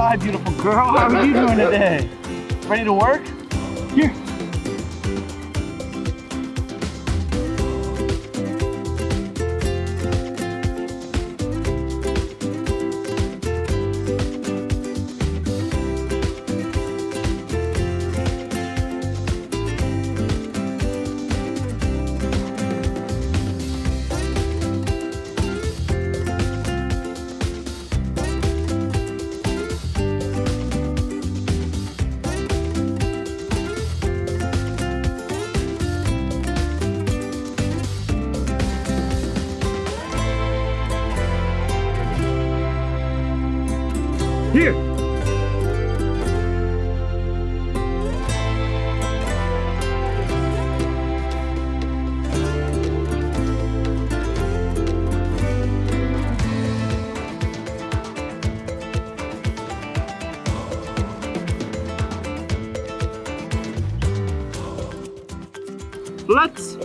Hi, beautiful girl. How are you doing today? Ready to work? Here. Here. Let's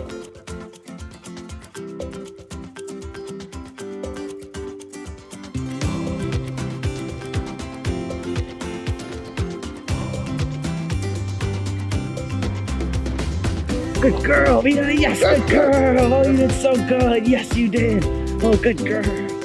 Good girl. Yes, good girl. Oh, you did so good. Yes, you did. Oh, good girl.